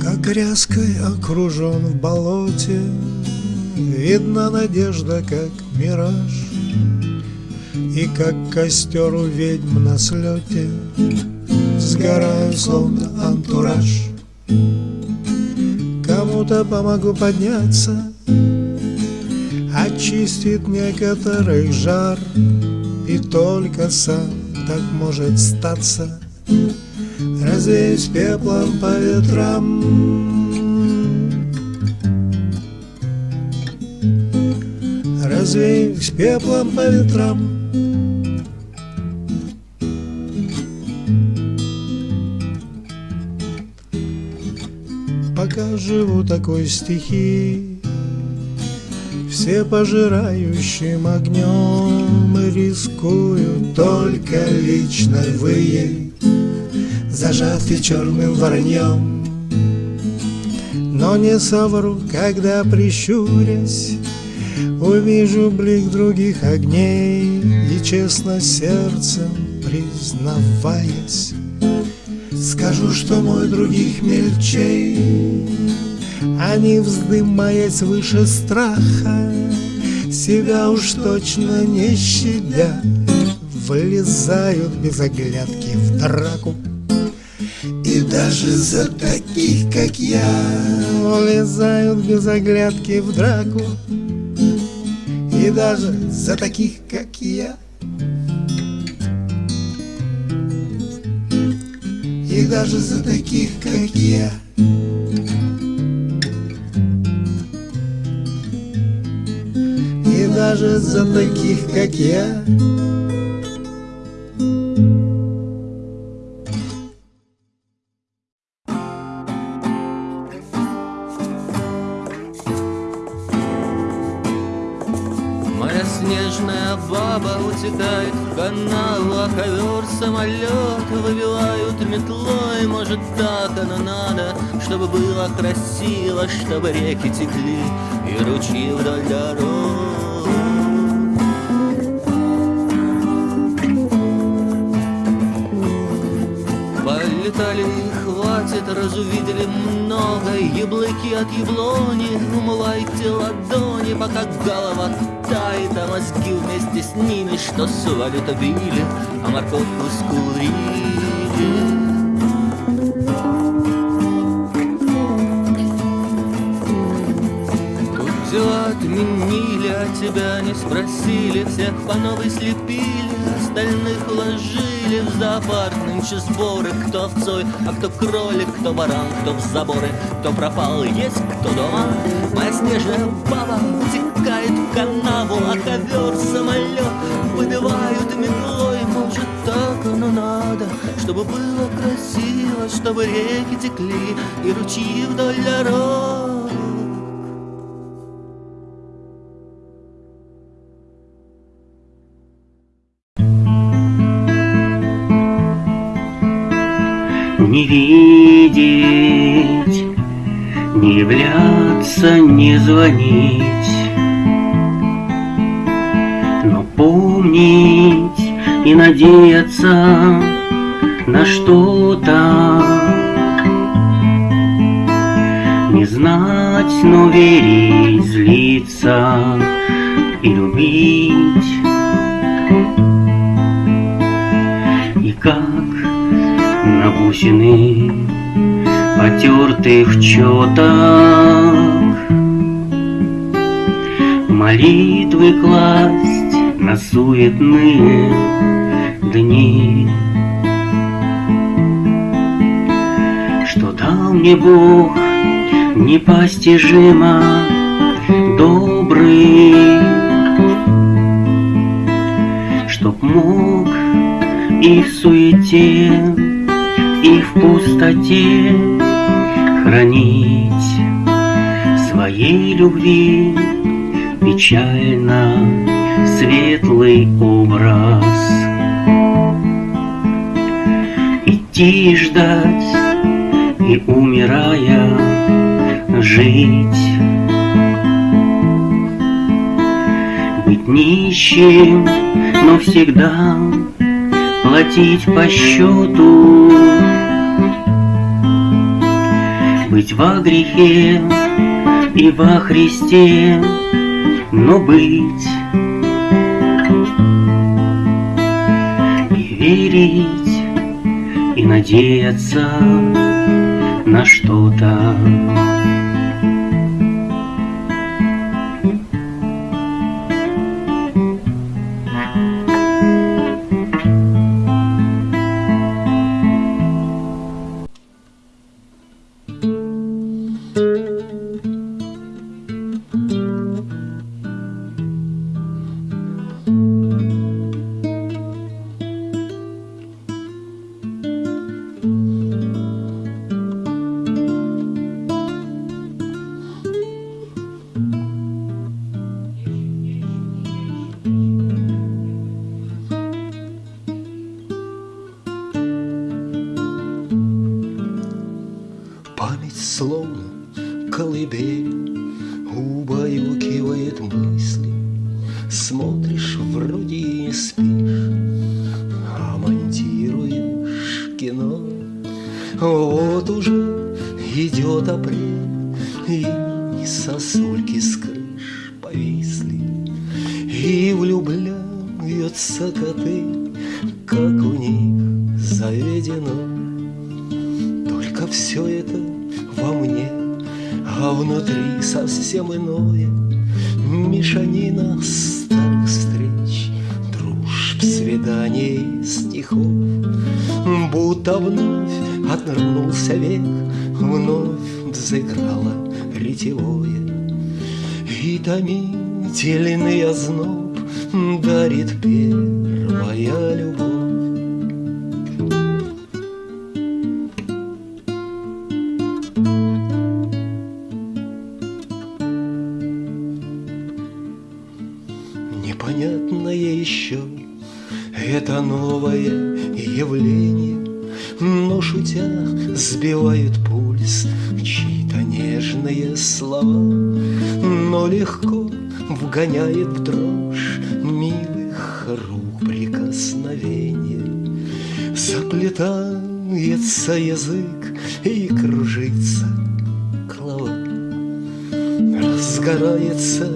Как ряской окружен в болоте Видна надежда, как мираж. И как костер у ведьм на слете Сгораю, словно антураж. Кому-то помогу подняться Очистит некоторых жар И только сам так может статься. Развеюсь пеплом по ветрам. Развеюсь пеплом по ветрам. Пока живу такой стихией все пожирающим огнем рискую только личной выей Зажатый черным вороньем. Но не совру, когда прищурясь Увижу блик других огней И честно сердцем признаваясь Скажу, что мой других мельчей Они, вздымаясь выше страха Себя уж точно не щадя Вылезают без оглядки в драку. И даже за таких, как я Вылезают без оглядки в драку. И даже за таких, как я И даже за таких, как я даже за таких, как я Моя снежная баба утекает в канал, а ковер самолет выбивают метлой. Может, так оно надо, чтобы было красиво, чтобы реки текли и ручьи вдоль дорог. Хватит, разувидели много Яблоки от яблони, умывайте ладони Пока голова тает, а мозги вместе с ними Что свалят обили, а морковку скурили отменили, а тебя не спросили Всех по новой слепили, остальных уложили В зоопарк. Нынче сборы Кто в цой, а кто кролик, кто баран, кто в заборы Кто пропал, есть кто дома. Моя снежная баба утекает в канаву А ковер самолет выбивают метлой. Может так оно надо, чтобы было красиво Чтобы реки текли и ручьи вдоль дорог Не видеть, не являться, не звонить, но помнить и надеяться на что-то. Не знать, но верить, злиться и любить. Бусины, потертых четок. Молитвы класть на суетные дни. Что дал мне Бог непостижимо добрый, Чтоб мог и в суете, и в пустоте хранить своей любви печально светлый образ. Идти и ждать, и умирая жить. Быть нищим, но всегда платить по счету Быть во грехе и во Христе, но быть И верить, и надеяться на что-то Смотришь, вроде и не спишь А монтируешь кино Вот уже идет апрель И сосульки с крыш повисли И влюбляются коты Как у них заведено только все это во мне, а внутри совсем иное. Старых встреч, дружб, свиданий, стихов. Будто вновь отвернулся век, вновь взыграло ретевое. И томительный озноб дарит первая любовь. Это новое явление, Но шутя сбивает пульс чьи-то нежные слова, Но легко вгоняет в дрожь милых рук прикосновения. Заплетается язык и кружится голова. Разгорается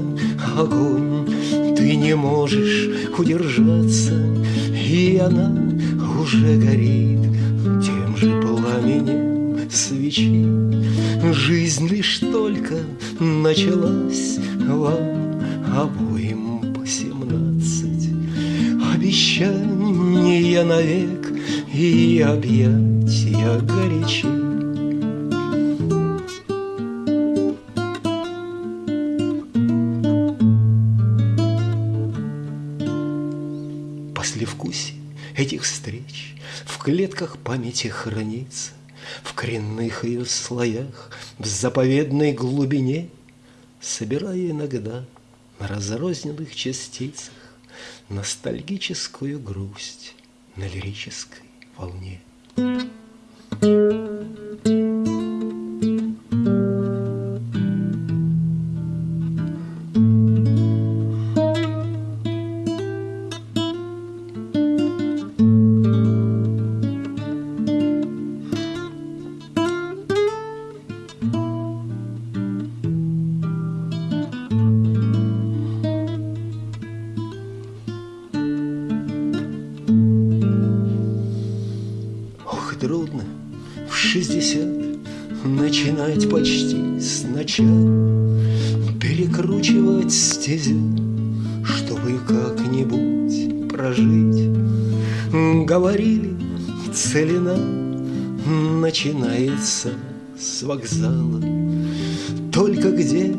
огонь, ты не можешь удержаться, Она уже горит тем же пламенем свечи. Жизнь лишь только началась вам обоим по семнадцать. Обещания навек и объятия горячи. Клетках памяти хранится, В коренных ее слоях, В заповедной глубине, Собирая иногда на разрозненных частицах Ностальгическую грусть на лирической волне. Ох, Начинать почти сначала. Перекручивать стезю Чтобы как-нибудь прожить. Говорили, целина Начинается с вокзала. Только где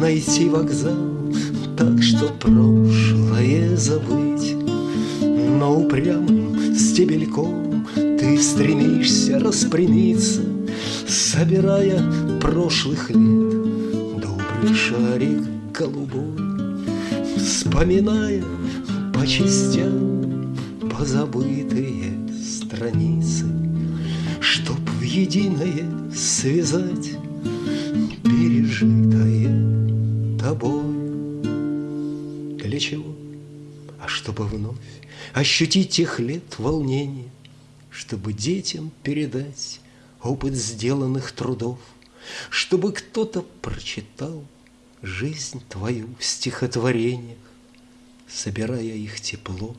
найти вокзал Так что прошлое забыть. Но упрямым стебельком Ты стремишься распрямиться, Собирая прошлых лет. Добрый шарик голубой, Вспоминая по частям Позабытые страницы, Чтоб в единое связать Пережитое тобой. Для чего, а чтобы вновь ощутить тех лет волнения, чтобы детям передать опыт сделанных трудов, чтобы кто-то прочитал жизнь твою в стихотворениях, собирая их тепло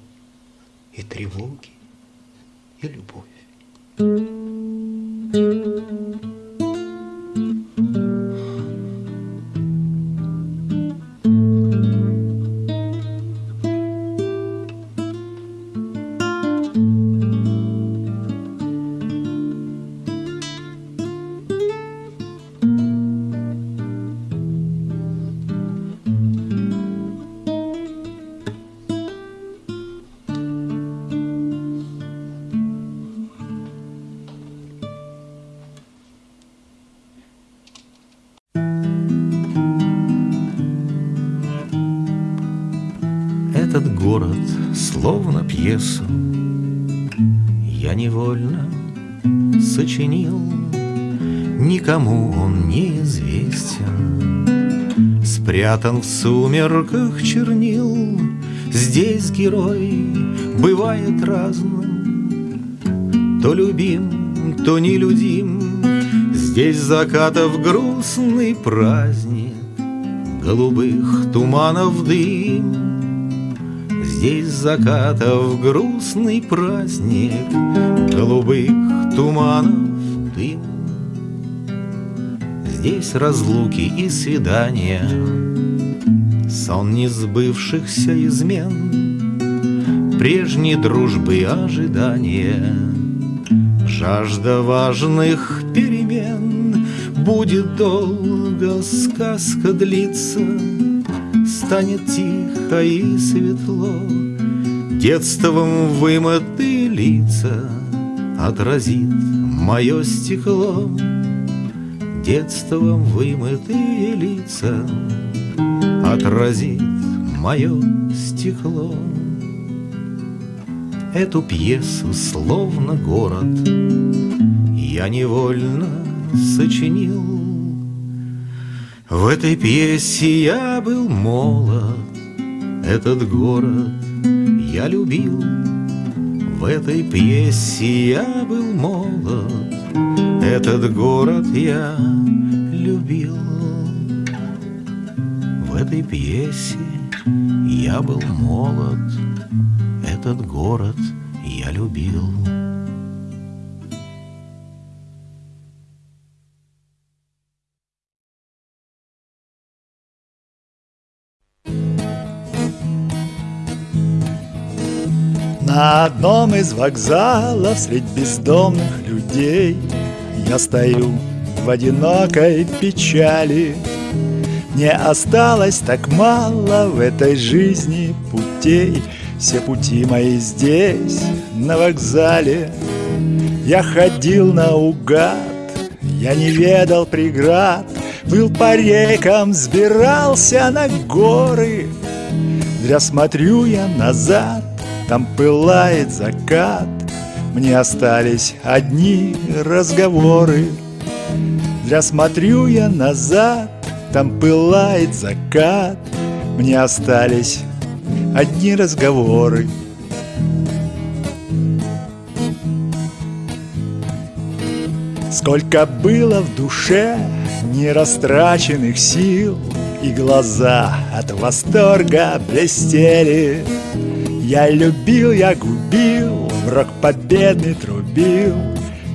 и тревоги и любовь. Этот словно пьесу. Я невольно сочинил Никому он не известен. Спрятан в сумерках чернил Здесь герой бывает разным. То любим, то нелюдим Здесь закатов грустный праздник Голубых туманов дым Здесь закатов грустный праздник Голубых туманов дым. Здесь разлуки и свидания Сон несбывшихся измен Прежней дружбы ожидания. Жажда важных перемен Будет долго сказка длиться Станет тихо и светло. Детством вымытые лица Отразит мое стекло. Детством вымытые лица Отразит мое стекло. Эту пьесу, словно город Я невольно сочинил В этой пьесе я был молод Этот город я любил. В этой пьесе я был молод Этот город я любил. В этой пьесе я был молод Этот город я любил На одном из вокзалов средь бездомных людей Я стою в одинокой печали. Мне осталось так мало в этой жизни путей. Все пути мои здесь, на вокзале. Я ходил наугад, я не ведал преград. Был по рекам, сбирался на горы. Зря смотрю я назад, там пылает закат. Мне остались одни разговоры. Зря смотрю я назад. Там пылает закат. Мне остались одни разговоры. Сколько было в душе нерастраченных сил И глаза от восторга блестели Я любил, я губил, в рок победный трубил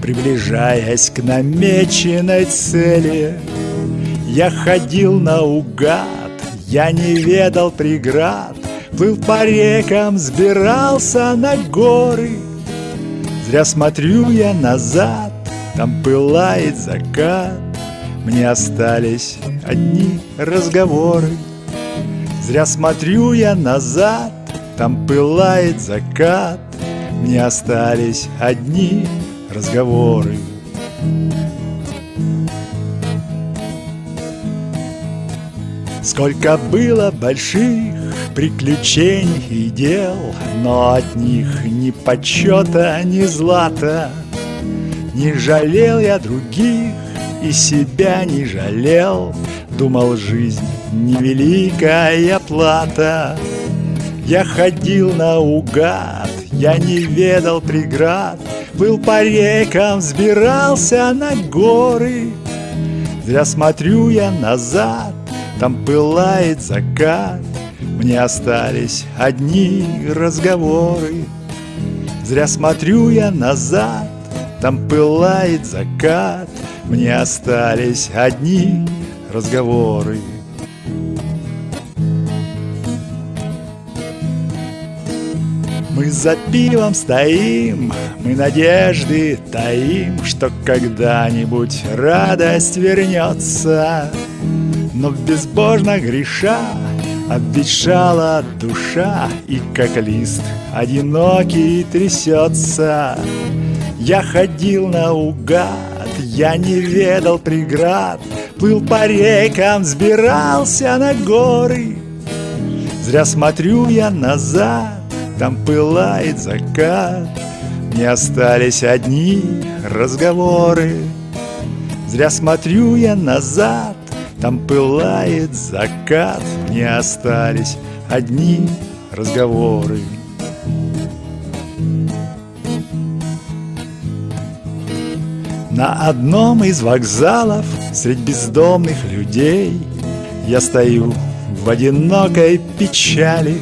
Приближаясь к намеченной цели. Я ходил наугад, я не ведал преград Плыл по рекам, сбирался на горы. Зря смотрю я назад, там пылает закат. Мне остались одни разговоры. Зря смотрю я назад, там пылает закат Мне остались одни разговоры. Сколько было больших приключений и дел Но от них ни почета, ни злата. Не жалел я других и себя не жалел. Думал, жизнь невеликая плата Я ходил наугад, я не ведал преград. Был по рекам, взбирался на горы. Зря смотрю я назад, там пылает закат. Мне остались одни разговоры. Зря смотрю я назад, там пылает закат. Мне остались одни разговоры за пивом стоим, мы надежды таим, Что когда-нибудь радость вернется. Но безбожно греша обветшала душа, И как лист одинокий трясется. Я ходил наугад, я не ведал преград, Плыл по рекам, взбирался на горы. Зря смотрю я назад, там пылает закат Не остались одни разговоры. Зря смотрю я назад Там пылает закат Не остались одни разговоры. На одном из вокзалов Средь бездомных людей Я стою в одинокой печали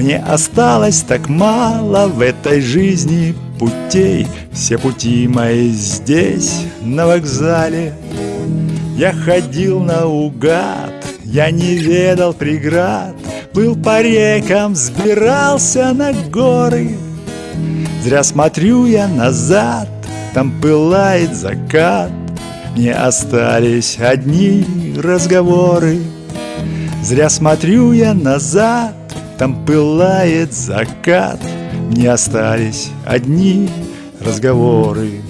мне осталось так мало в этой жизни путей. Все пути мои здесь, на вокзале. Я ходил наугад, я не ведал преград. Плыл по рекам, взбирался на горы. Зря смотрю я назад, там пылает закат. Мне остались одни разговоры. Зря смотрю я назад, там пылает закат, не остались одни разговоры.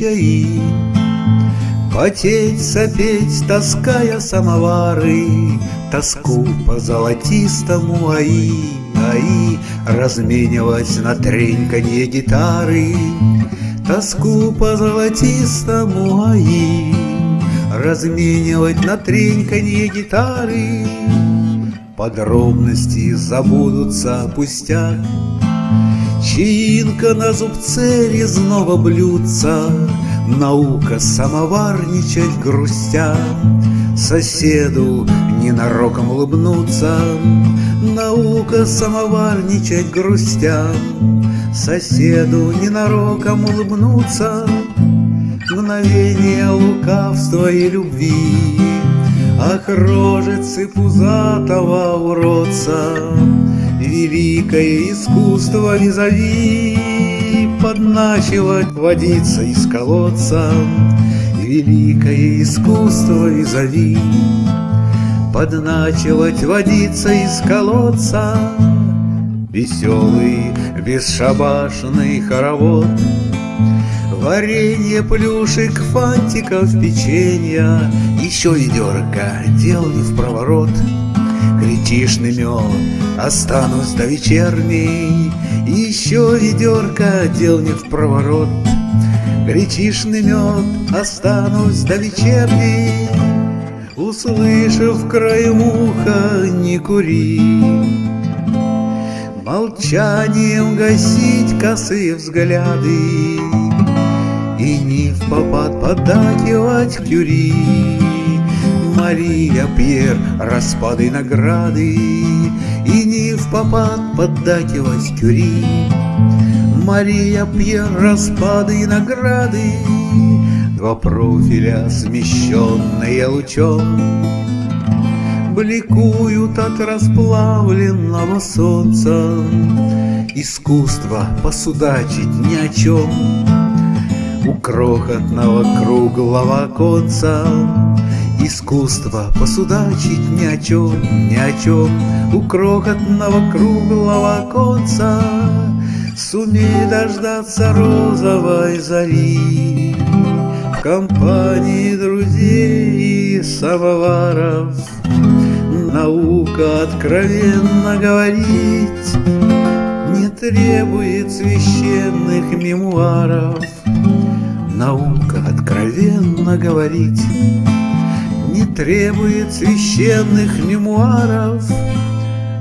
Чаи, Потеть, сопеть, таская самовары, Тоску по золотистому аи, аи Разменивать на треньканье гитары, Тоску по золотистому аи, Разменивать на треньканье гитары. Подробности забудутся пустяк, Чаинка на зубце резного блюдца, Наука самоварничать грустя, Соседу ненароком улыбнуться, Наука самоварничать грустя, Соседу ненароком улыбнуться, Мгновение лукавства и любви, Ах, пузатого уродца, Великое искусство визави Подначивать водиться из колодца. Великое искусство визави Подначивать водиться из колодца. Веселый, бесшабашный хоровод. Варенье, плюшек, фантиков, печенья. Еще ведерко, дел не в проворот Гретишный мед, останусь до вечерней, Еще ведерко дел не в проворот. Гретишный мед, останусь до вечерней, Услышав краем уха, не кури. Молчанием гасить косые взгляды И не в попад поддакивать кюри. Мария Пьер распады награды И не в попад поддакивать кюри Мария Пьер распады награды Два профиля, смещенные лучом Бликуют от расплавленного солнца. Искусство посудачить ни о чем У крохотного круглого конца Искусство посудачить ни о чем, ни о чем У крохотного круглого конца Сумей дождаться розовой зари. В компании друзей и самоваров Наука откровенно говорить Не требует священных мемуаров. Наука откровенно говорить Не требует священных мемуаров.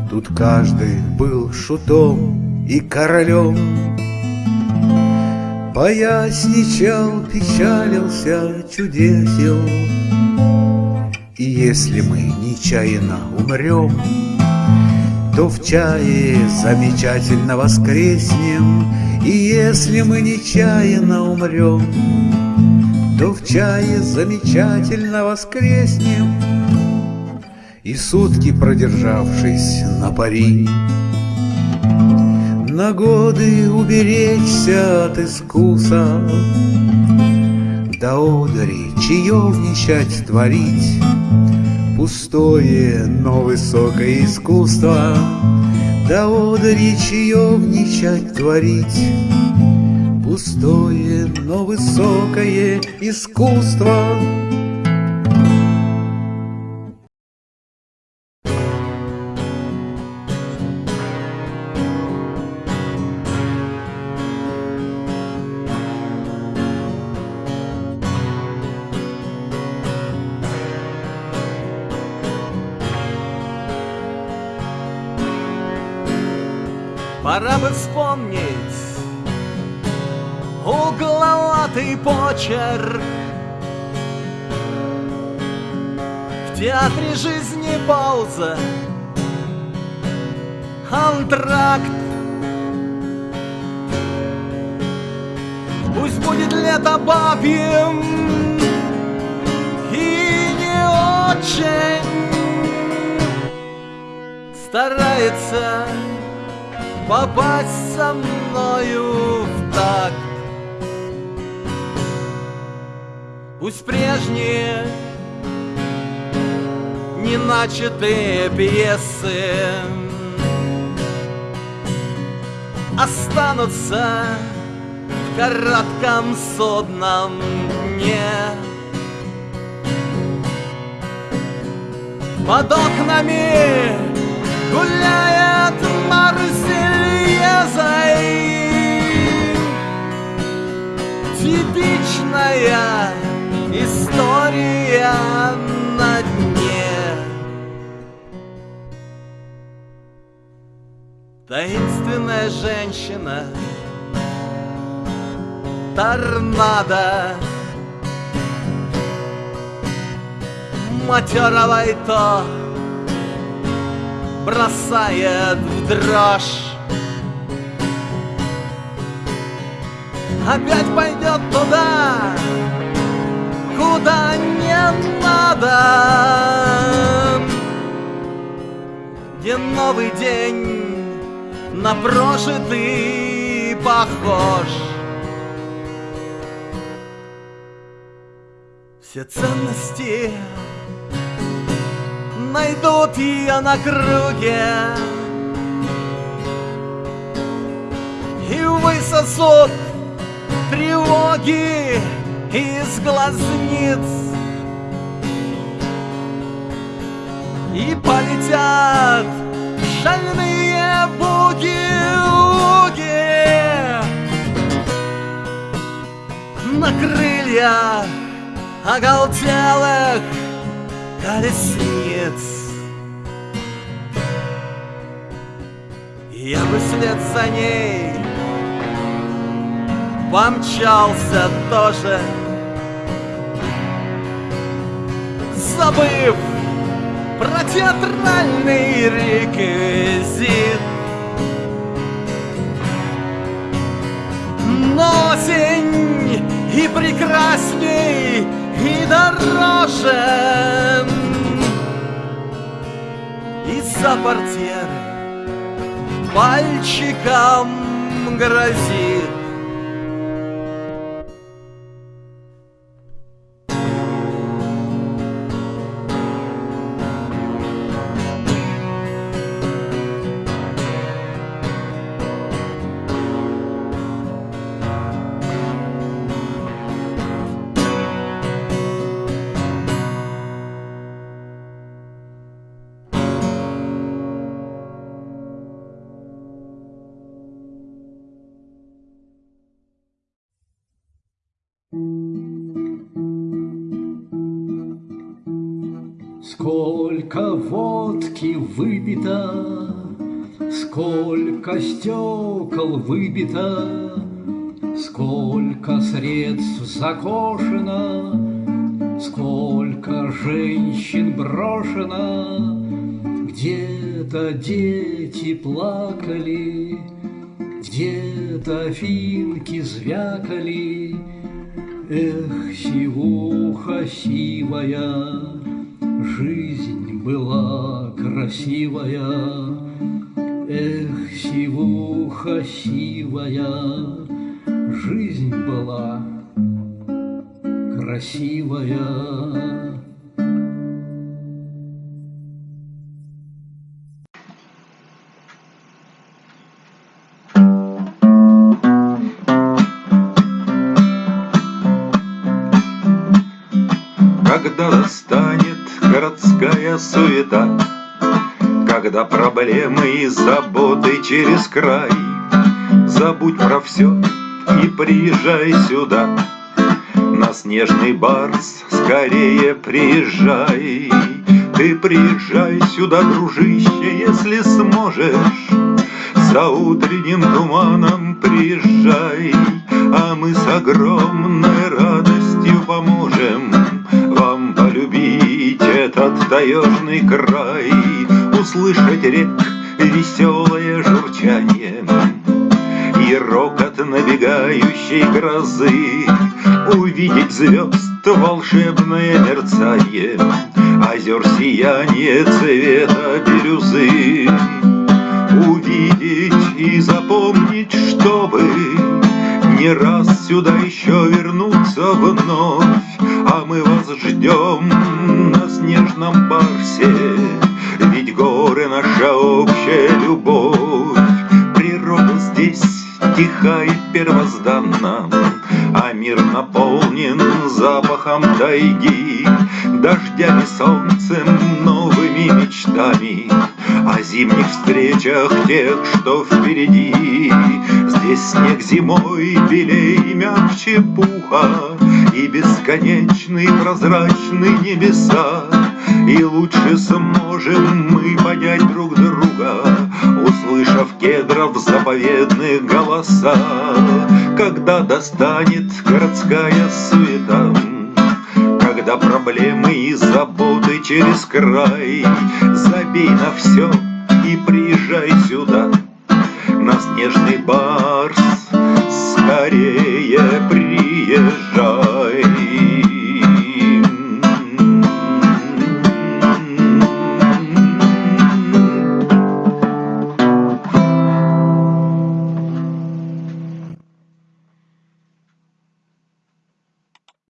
Тут каждый был шутом и королем. Поясничал, печалился, чудесил. И если мы нечаянно умрем То в чае замечательно воскреснем. И если мы нечаянно умрем То в чае замечательно воскреснем И сутки продержавшись на пари. На годы уберечься от искуса, До одури чаевничать творить, Пустое, но высокое искусство, До одури чаевничать творить, Пустое, но высокое искусство. Пора бы вспомнить угловатый почерк. В театре жизни пауза. Антракт. Пусть будет лето бабьим. И не очень Старается попасть со мною в такт. Пусть прежние неначатые пьесы Останутся в коротком судном дне. Под окнами гуляет Марсельезой Типичная история на дне. Таинственная женщина Торнадо Матерого то бросает в дрожь. Опять пойдет туда, куда не надо. Где новый день на прожитый похож? Все ценности найдут ее на круге. И высосут тревоги из глазниц. И полетят шальные буги-уги На крыльях оголтелых колесниц. Я бы вслед за ней помчался тоже Забыв про театральный реквизит Но осень и прекрасней, и дороже. Из-за портьеры пальчиком грозит водки выпито, Сколько стекол выбито, Сколько средств закошено, Сколько женщин брошено, Где-то дети плакали, Где-то финки звякали, Эх, сивуха сивая, Жизнь была красивая, Эх, сивуха сивая, Жизнь была красивая. Городская суета, Когда проблемы и заботы через край, Забудь про все и приезжай сюда. На снежный барс скорее приезжай. Ты приезжай сюда, дружище, если сможешь. За утренним туманом приезжай, А мы с огромной радостью поможем таежный край, Услышать рек веселое журчание И рокот набегающей грозы, Увидеть звезд волшебное мерцание, Озер сияние цвета бирюзы увидеть и запомнить, чтобы не раз сюда еще вернуться вновь, а мы вас ждем на снежном барсе, ведь горы наша общая любовь, тиха и первозданна, а мир наполнен запахом тайги, дождями, солнцем, новыми мечтами, о зимних встречах тех, что впереди. Здесь снег зимой белей мягче пуха, И бесконечный прозрачный небеса. И лучше сможем мы понять друг друга, Услышав кедров заповедные голоса, Когда достанет городская суета, Когда проблемы и заботы через край, Забей на все и приезжай сюда, на снежный барс скорее приезжай.